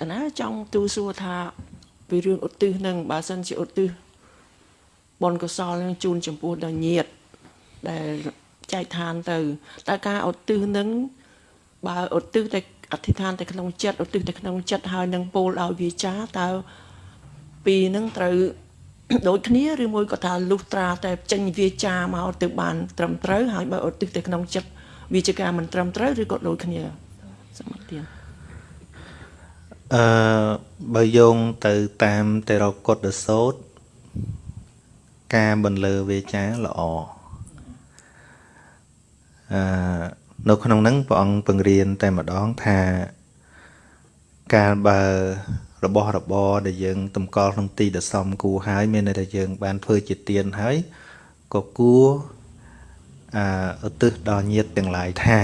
កណាចង់ទូសួរថាពីរឿងឧទ្ទិសនឹងបើសិនជាឧទ្ទិសបុណ្យកុសលនឹងជូនចំពោះដល់ញាតិដែលចែកឋានទៅតើការឧទ្ទិសនឹងបើឧទ្ទិសតែអធិដ្ឋានតែក្នុងចិត្តឧទ្ទិសតែក្នុងចិត្តហើយនឹងពោលឲ្យវាចាតើពីនឹងត្រូវដូចគ្នាឬមួយក៏ថាលុះត្រាតែចេញវាចាមកទៅបានត្រឹមត្រូវហើយបើឧទ្ទិសតែក្នុងចិត្តវាជាការមិនត្រឹមត្រូវឬក៏ដូចគ្នាសមត្ថភាព អឺបើយោងទៅតាមតេរកុដសោតការបន្លឺវាចាល្អអឺនៅក្នុងហ្នឹងព្រះអង្គបង្រៀនតែម្ដងថាកាលបើរបស់របរដែលយើងតម្កល់ក្នុងទីដែលសមគួរហើយមានន័យថាយើង បានធ្វើជាទានហើយក៏គួរអឺឧទ្ទិសដល់ញាតិទាំងឡាយថា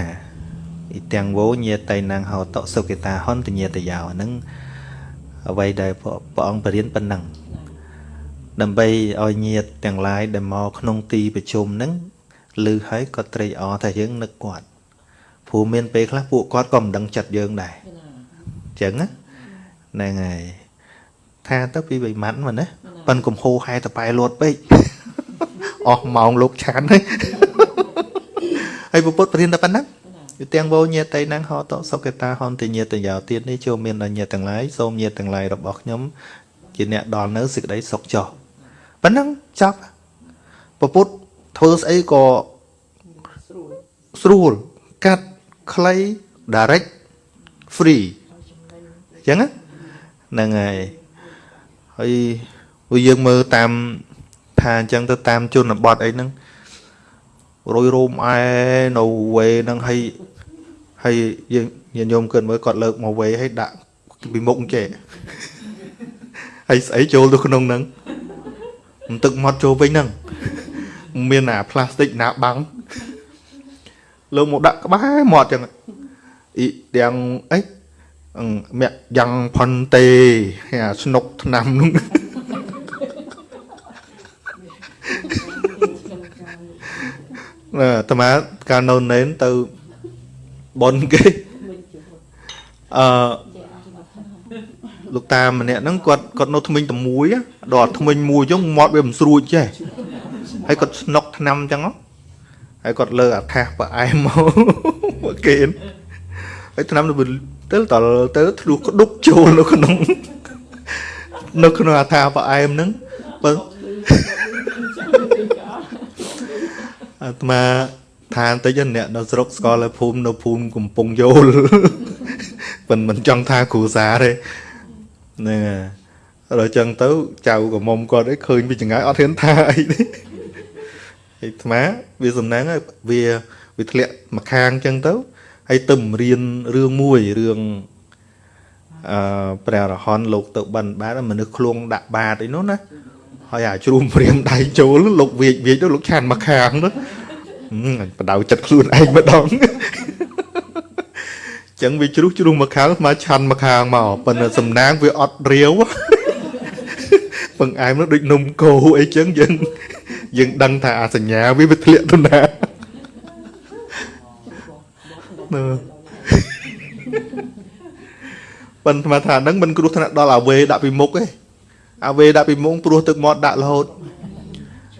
អ៊ីទាំងវោញាតិណាំងហោតសុគិតាហន្តញាតយោហ្នឹងអ្វីដែលព្រះអង្គបរៀនប៉ុណ្ណឹងដើម្បីឲ្យញាតិទាំងឡាយដែលមកក្នុងទីប្រជុំហ្នឹងឮហើយក៏ត្រេកអរថាយើងនឹកគាត់ព្រោះមានពេលខ្លះពួកគាត់ក៏មិនដឹងចិត្តយើងដែរអញ្ចឹងណាហ្នឹងហើយថាទៅពីវិម័នមកណាប៉ិនកំហូហែតប៉ែលួតពេកអស់ម៉ោងលោកឆានហើយហើយពុទ្ធព្រានតែប៉ុណ្ណឹង យទាំងវោញាតិណងហតសុគតាហន្តិញាតិយោទៀតនេះចូលមានដល់ញាតិទាំងឡាយសូមញាតិទាំងឡាយរបស់ខ្ញុំជាអ្នកដល់នៅសេចក្តីសុខចុះប៉ុណ្ណឹងចប់ពុទ្ធធ្វើស្អីក៏ស្រួលកាត់ខ្លី direct free អញ្ចឹងហ្នឹងហើយហើយវាយើងមើលតាមថាអញ្ចឹងទៅតាមជនបទអីហ្នឹង រយរោមអែនៅវេហ្នឹងហើយហើយយើងញាតិញោមគិតមើលគាត់លើកមកវេហើយដាក់ពីមុខចេះហើយស្អីចូលទៅក្នុងហ្នឹងទឹកមាត់ចូលវិញហ្នឹងមានអាផ្លាស្ទិកណាបាំងលើមកដាក់ក្បែរមាត់ចឹងអ៊ីទាំងអីមាក់យ៉ាងផុនទេអាស្នុកឆ្នាំនោះ អាត្មាកាលនៅណេនទៅបនគេអឺលោកតាម្នាក់ហ្នឹងគាត់គាត់នៅថ្មិញតែមួយដល់ថ្មិញមួយចឹងមាត់វាមិនស្រួចចេះហើយគាត់ស្នុកឆ្នាំចឹងហើយគាត់លើអាថាសប្រអែមមកគេហើយឆ្នាំទៅទៅតទៅធ្លុះក្ដុកចូលនៅក្នុង នៅក្នុងអាថាប្រអែមហ្នឹងបើ អាត្មាឋានតិចអ្នកនៅស្រុកស្កលភូមិនៅភូមិកំពង់យោលមិនមិនចង់ថាគ្រូសាទេហ្នឹងហើយដល់ចឹងទៅចៅកមុំគាត់ឯងឃើញពីចង្អាយអត់ហ៊ានថាអីទេអាត្មាវាសំណាងវាវាធ្លាក់មកខាងចឹងទៅហើយទៅរៀនរឿងមួយរឿងអឺព្រះរហន្តលោកទៅបិណ្ឌបាតមនុស្សឃ្លងដាក់បាតអីនោះណាហើយអាជ្រុំព្រាមដៃចូលលោកវាចវាចទៅលោកឆានមកខាងទៅ បដៅចិត្តខ្លួនឯងម្ដងចឹងវាជ្រុះជ្រុះមកខាងមកឆាន់មកខាងមកប៉ុន្តែសំណាងវាអត់រាវពឹងអែមនោះដូចនំគោអីចឹងយើងយើងដឹងថាអាសញ្ញាវាវាធ្លាក់ទៅណាប៉ុន្តែថាហ្នឹងមិនគ្រោះថ្នាក់ដល់អាវេដាក់ពីមុខទេអាវេដាក់ពីមុខព្រោះទឹកមាត់ដាក់រហូត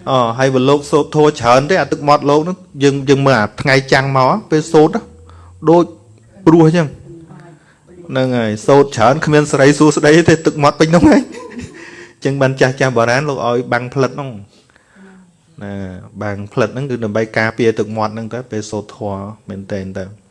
អូហើយបើលោកសូត្រធោច្រើនទេអាទឹកមាត់លោកហ្នឹងយើងយើងមើលអាថ្ងៃចាំងមកពេលសូត្រដូចព្រោះអញ្ចឹងហ្នឹងហើយសូត្រច្រើនគ្មានសេរីសួស្តីទេទឹកមាត់ពេញហ្នឹងហើយអញ្ចឹងបានចាស់ចាស់បុរាណលោកឲ្យបាំងផ្លិតហ្នឹងណាបាំងផ្លិតហ្នឹងគឺដើម្បីការពារទឹកមាត់ហ្នឹងទៅពេលសូត្រធម៌មែនតើទៅ